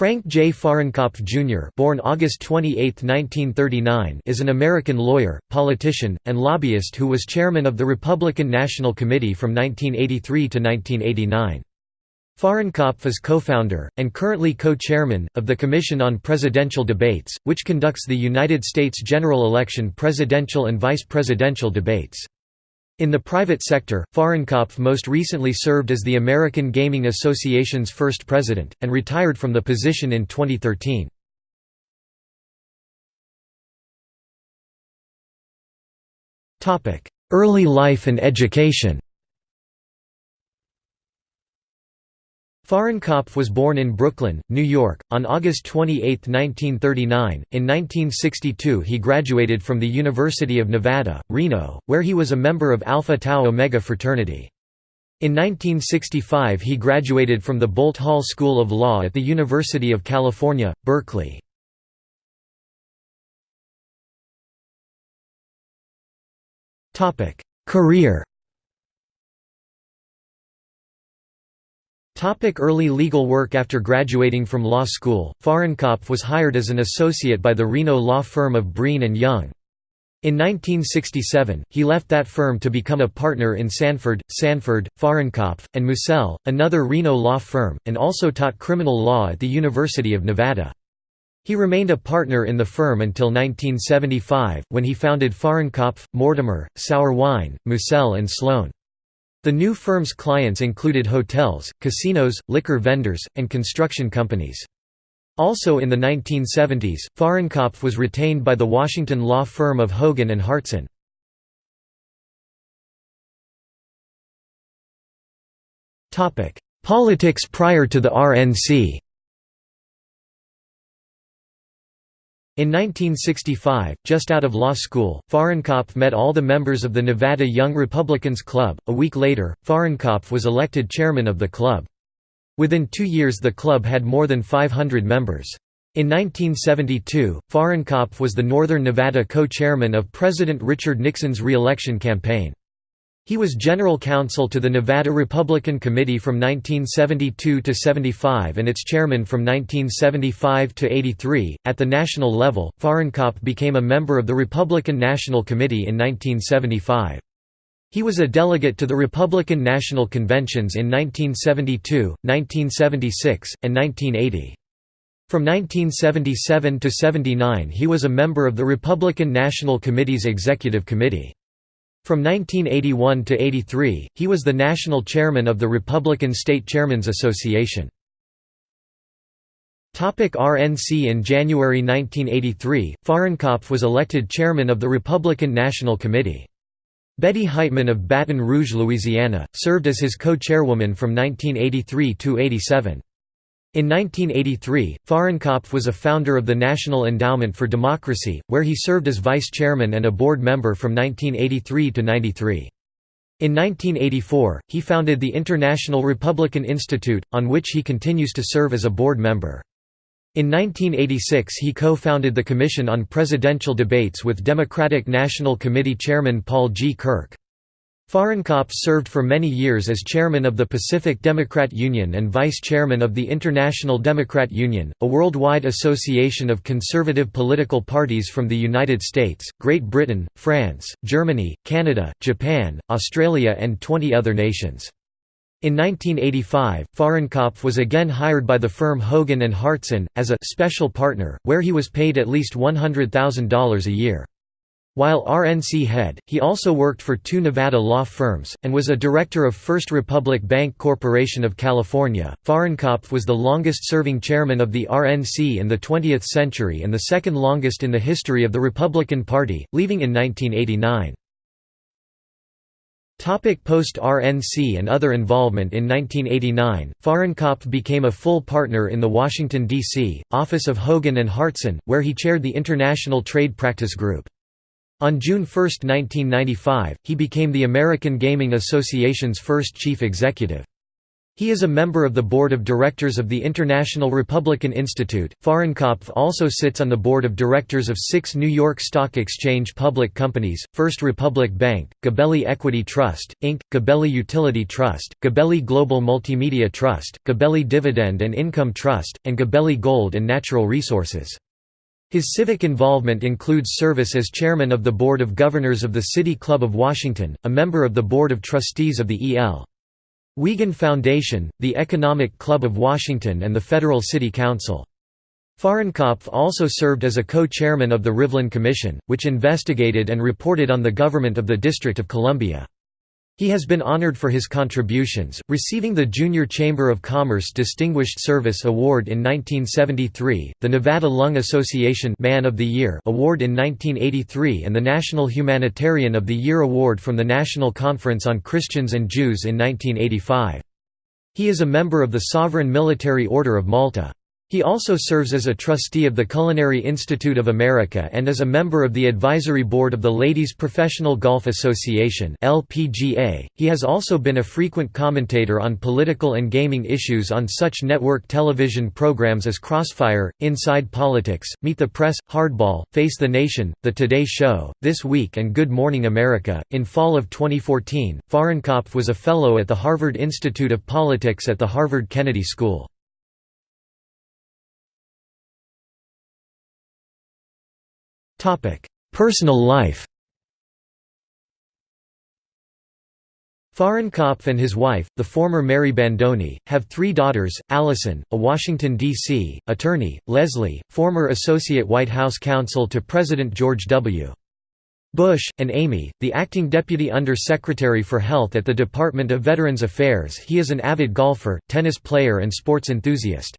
Frank J. Fahrenkopf Jr. born August 28, 1939, is an American lawyer, politician, and lobbyist who was chairman of the Republican National Committee from 1983 to 1989. Fahrenkopf is co-founder, and currently co-chairman, of the Commission on Presidential Debates, which conducts the United States general election presidential and vice presidential debates. In the private sector, Fahrenkopf most recently served as the American Gaming Association's first president, and retired from the position in 2013. Early life and education Fahrenkopf was born in Brooklyn, New York, on August 28, 1939. In 1962 he graduated from the University of Nevada, Reno, where he was a member of Alpha Tau Omega fraternity. In 1965 he graduated from the Boalt Hall School of Law at the University of California, Berkeley. Career Early legal work After graduating from law school, Fahrenkopf was hired as an associate by the Reno law firm of Breen and Young. In 1967, he left that firm to become a partner in Sanford, Sanford, Fahrenkopf, and Mussel, another Reno law firm, and also taught criminal law at the University of Nevada. He remained a partner in the firm until 1975, when he founded Fahrenkopf, Mortimer, Sourwine, and Sloan. The new firm's clients included hotels, casinos, liquor vendors, and construction companies. Also in the 1970s, Fahrenkopf was retained by the Washington law firm of Hogan and Hartson. Politics prior to the RNC In 1965, just out of law school, Fahrenkopf met all the members of the Nevada Young Republicans Club. A week later, Fahrenkopf was elected chairman of the club. Within two years the club had more than 500 members. In 1972, Fahrenkopf was the Northern Nevada co-chairman of President Richard Nixon's re-election campaign. He was general counsel to the Nevada Republican Committee from 1972 to 75 and its chairman from 1975 to 83. At the national level, Fahrenkopf became a member of the Republican National Committee in 1975. He was a delegate to the Republican National Conventions in 1972, 1976, and 1980. From 1977 to 79 he was a member of the Republican National Committee's Executive Committee. From 1981 to 83, he was the national chairman of the Republican State Chairmen's Association. RNC In January 1983, Fahrenkopf was elected chairman of the Republican National Committee. Betty Heitman of Baton Rouge, Louisiana, served as his co-chairwoman from 1983 to 87. In 1983, Fahrenkopf was a founder of the National Endowment for Democracy, where he served as vice chairman and a board member from 1983 to 93. In 1984, he founded the International Republican Institute, on which he continues to serve as a board member. In 1986 he co-founded the Commission on Presidential Debates with Democratic National Committee Chairman Paul G. Kirk. Fahrenkopf served for many years as chairman of the Pacific Democrat Union and vice chairman of the International Democrat Union, a worldwide association of conservative political parties from the United States, Great Britain, France, Germany, Canada, Japan, Australia and 20 other nations. In 1985, Fahrenkopf was again hired by the firm Hogan Hartson, as a «special partner», where he was paid at least $100,000 a year. While RNC head, he also worked for two Nevada law firms, and was a director of First Republic Bank Corporation of California. Fahrenkopf was the longest serving chairman of the RNC in the 20th century and the second longest in the history of the Republican Party, leaving in 1989. Post-RNC and other involvement In 1989, Fahrenkopf became a full partner in the Washington, D.C., office of Hogan and Hartson, where he chaired the International Trade Practice Group. On June 1, 1995, he became the American Gaming Association's first chief executive. He is a member of the board of directors of the International Republican Institute. Fahrenkopf also sits on the board of directors of six New York Stock Exchange public companies First Republic Bank, Gabelli Equity Trust, Inc., Gabelli Utility Trust, Gabelli Global Multimedia Trust, Gabelli Dividend and Income Trust, and Gabelli Gold and Natural Resources. His civic involvement includes service as chairman of the Board of Governors of the City Club of Washington, a member of the Board of Trustees of the E.L. Wiegand Foundation, the Economic Club of Washington and the Federal City Council. Fahrenkopf also served as a co-chairman of the Rivlin Commission, which investigated and reported on the government of the District of Columbia. He has been honored for his contributions, receiving the Junior Chamber of Commerce Distinguished Service Award in 1973, the Nevada Lung Association Man of the Year Award in 1983 and the National Humanitarian of the Year Award from the National Conference on Christians and Jews in 1985. He is a member of the Sovereign Military Order of Malta. He also serves as a trustee of the Culinary Institute of America and is a member of the advisory board of the Ladies Professional Golf Association (LPGA). He has also been a frequent commentator on political and gaming issues on such network television programs as Crossfire, Inside Politics, Meet the Press, Hardball, Face the Nation, The Today Show, This Week and Good Morning America. In fall of 2014, Fahrenkopf was a fellow at the Harvard Institute of Politics at the Harvard Kennedy School. Personal life Fahrenkopf and his wife, the former Mary Bandoni, have three daughters, Allison, a Washington, D.C., attorney, Leslie, former Associate White House counsel to President George W. Bush, and Amy, the acting Deputy Under-Secretary for Health at the Department of Veterans Affairs he is an avid golfer, tennis player and sports enthusiast.